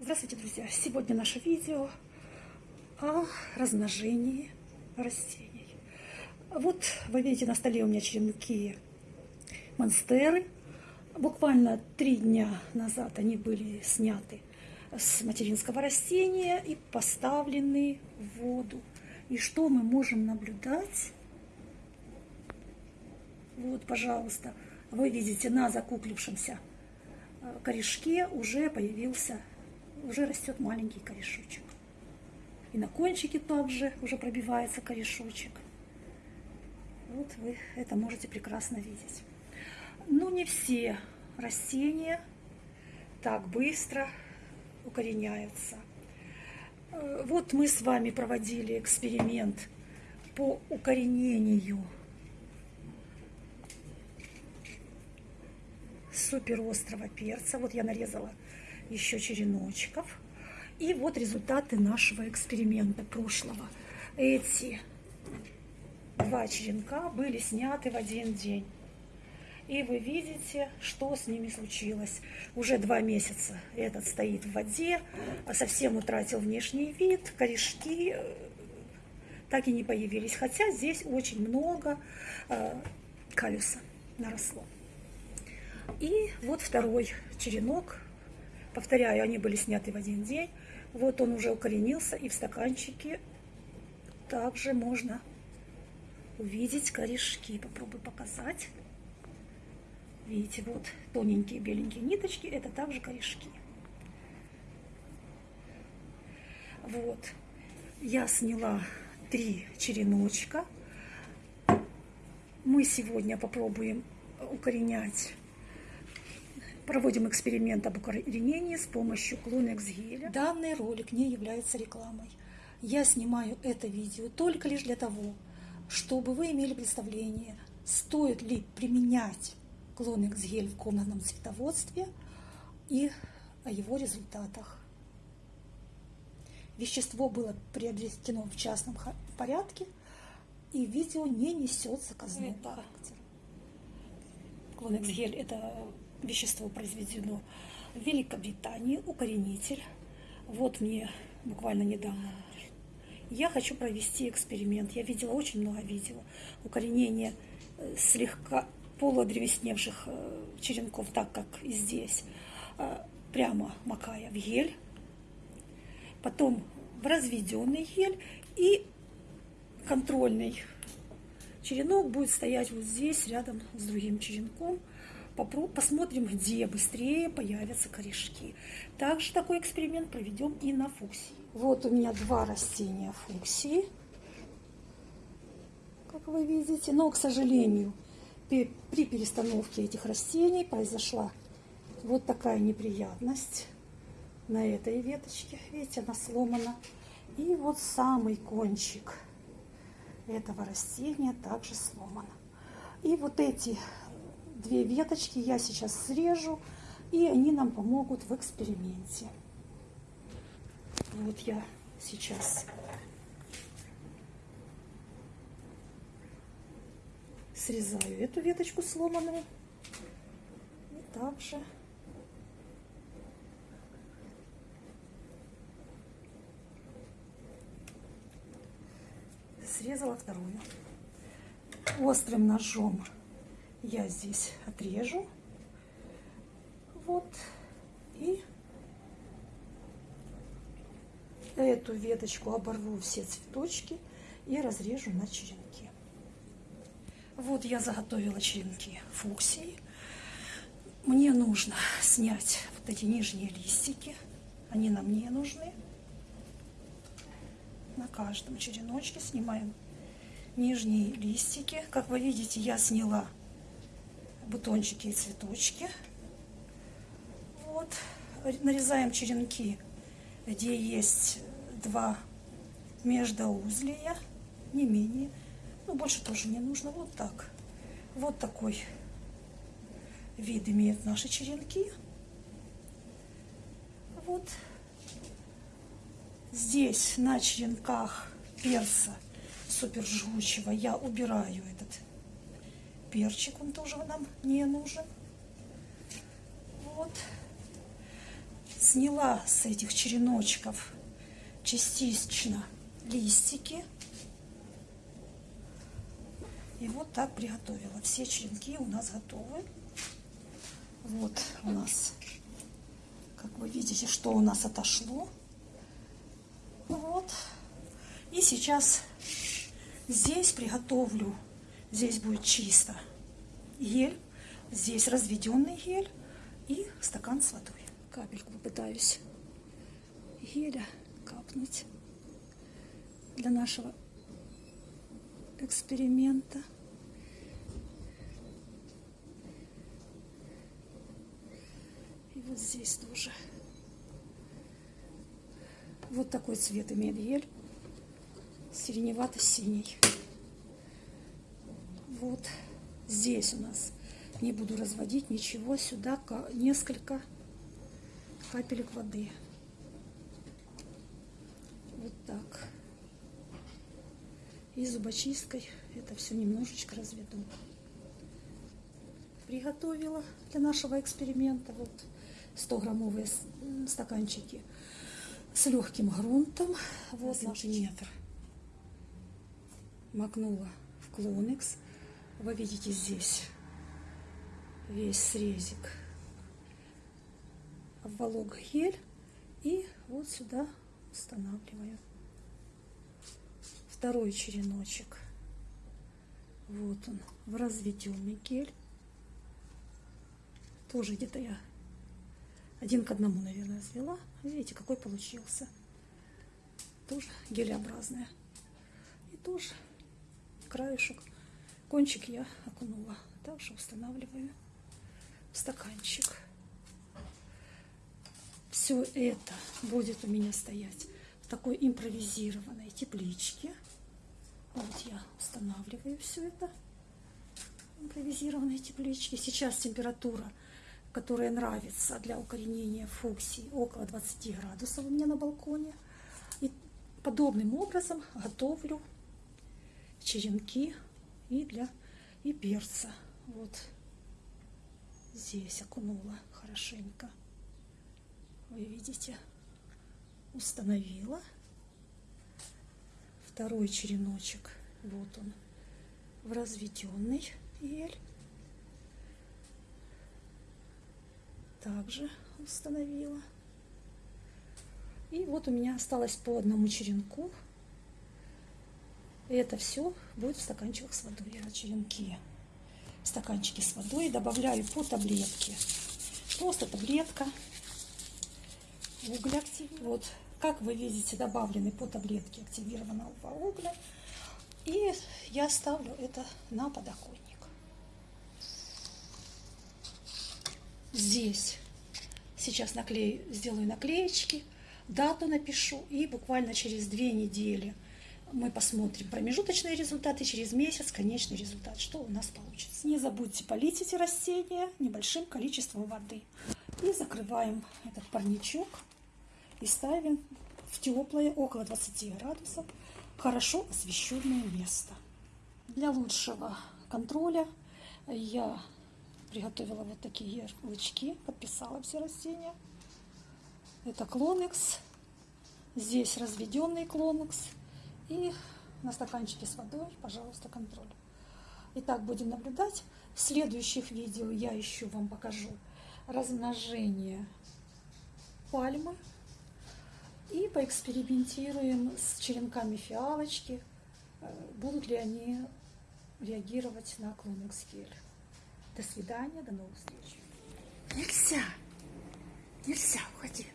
Здравствуйте, друзья! Сегодня наше видео о размножении растений. Вот вы видите на столе у меня черенки монстеры. Буквально три дня назад они были сняты с материнского растения и поставлены в воду. И что мы можем наблюдать? Вот, пожалуйста, вы видите на закуклившемся корешке уже появился уже растет маленький корешочек. И на кончике также уже пробивается корешочек. Вот вы это можете прекрасно видеть. Но не все растения так быстро укореняются. Э, вот мы с вами проводили эксперимент по укоренению суперострого перца. Вот я нарезала еще череночков. И вот результаты нашего эксперимента прошлого. Эти два черенка были сняты в один день. И вы видите, что с ними случилось. Уже два месяца этот стоит в воде, а совсем утратил внешний вид, корешки э, так и не появились. Хотя здесь очень много э, калюса наросло. И вот второй черенок Повторяю, они были сняты в один день. Вот он уже укоренился, и в стаканчике также можно увидеть корешки. Попробую показать. Видите, вот тоненькие беленькие ниточки, это также корешки. Вот, я сняла три череночка. Мы сегодня попробуем укоренять Проводим эксперимент об укоренении с помощью Клонекс геля. Данный ролик не является рекламой. Я снимаю это видео только лишь для того, чтобы вы имели представление, стоит ли применять Клонекс гель в комнатном цветоводстве и о его результатах. Вещество было приобретено в частном порядке, и видео не несет заказного характера. Клонекс гель – это вещество произведено в Великобритании, укоренитель. Вот мне буквально недавно. Я хочу провести эксперимент. Я видела очень много видео. Укоренение э, слегка полудревесневших э, черенков, так как и здесь, э, прямо макая в гель. Потом в разведенный гель и контрольный черенок будет стоять вот здесь, рядом с другим черенком – посмотрим, где быстрее появятся корешки. Также такой эксперимент проведем и на фуксии. Вот у меня два растения фуксии, как вы видите. Но, к сожалению, при перестановке этих растений произошла вот такая неприятность на этой веточке. Видите, она сломана. И вот самый кончик этого растения также сломан. И вот эти две веточки я сейчас срежу, и они нам помогут в эксперименте. Вот я сейчас срезаю эту веточку сломанную. И также срезала вторую. Острым ножом я здесь отрежу. Вот. И эту веточку оборву все цветочки и разрежу на черенки. Вот я заготовила черенки фуксии. Мне нужно снять вот эти нижние листики. Они нам не нужны. На каждом череночке снимаем нижние листики. Как вы видите, я сняла бутончики и цветочки. Вот. Нарезаем черенки, где есть два междоузлия, не менее. Ну, больше тоже не нужно. Вот так. Вот такой вид имеют наши черенки. Вот здесь на черенках перца супер жгучего я убираю этот перчик, он тоже нам не нужен. Вот. сняла с этих череночков частично листики. И вот так приготовила. Все черенки у нас готовы. Вот у нас, как вы видите, что у нас отошло. Вот. И сейчас здесь приготовлю, здесь будет чисто гель, здесь разведенный гель и стакан с водой. Капельку попытаюсь геля капнуть для нашего эксперимента. И вот здесь тоже. Вот такой цвет имеет гель. Сиреневато-синий. Вот здесь у нас не буду разводить ничего. Сюда несколько капелек воды. Вот так. И зубочисткой это все немножечко разведу. Приготовила для нашего эксперимента вот 100-граммовые стаканчики с легким грунтом. Вот наш метр. Макнула в клоникс. Вы видите здесь весь срезик. Обволок гель и вот сюда устанавливаю. Второй череночек. Вот он, в разведенный гель. Тоже где-то я один к одному, наверное, свела. Видите, какой получился. Тоже гелеобразная. И тоже краешек, кончик я окунула. Также устанавливаю в стаканчик. Все это будет у меня стоять в такой импровизированной тепличке. Вот я устанавливаю все это импровизированной тепличке. Сейчас температура которая нравится для укоренения фуксий, около 20 градусов у меня на балконе. И подобным образом готовлю черенки и для и перца. Вот здесь окунула хорошенько. Вы видите, установила. Второй череночек, вот он, в разведенный ель. также установила. И вот у меня осталось по одному черенку. И это все будет в стаканчиках с водой. Я черенки, стаканчики с водой добавляю по таблетке. Просто таблетка угля. Вот, как вы видите, добавлены по таблетке активированного угля. И я ставлю это на подоконник. здесь сейчас наклею, сделаю наклеечки, дату напишу, и буквально через две недели мы посмотрим промежуточные результаты, через месяц конечный результат, что у нас получится. Не забудьте полить эти растения небольшим количеством воды. И закрываем этот парничок и ставим в теплое, около 20 градусов, хорошо освещенное место. Для лучшего контроля я приготовила вот такие ярлычки, подписала все растения. Это клонекс, здесь разведенный клонекс и на стаканчике с водой, пожалуйста, контроль. Итак, будем наблюдать. В следующих видео я еще вам покажу размножение пальмы и поэкспериментируем с черенками фиалочки, э, будут ли они реагировать на клонекс гель. До свидания, до новых встреч. Нельзя. Нельзя, уходи.